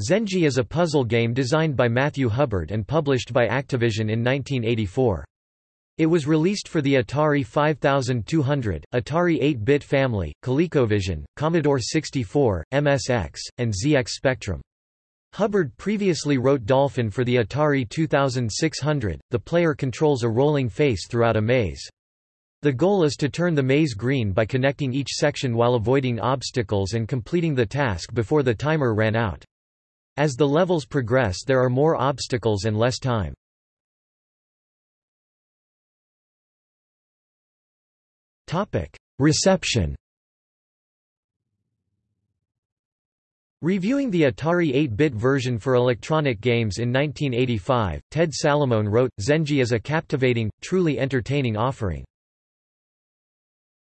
Zenji is a puzzle game designed by Matthew Hubbard and published by Activision in 1984. It was released for the Atari 5200, Atari 8-bit family, ColecoVision, Commodore 64, MSX, and ZX Spectrum. Hubbard previously wrote Dolphin for the Atari 2600. The player controls a rolling face throughout a maze. The goal is to turn the maze green by connecting each section while avoiding obstacles and completing the task before the timer ran out. As the levels progress there are more obstacles and less time. Reception Reviewing the Atari 8-bit version for electronic games in 1985, Ted Salamone wrote, Zenji is a captivating, truly entertaining offering.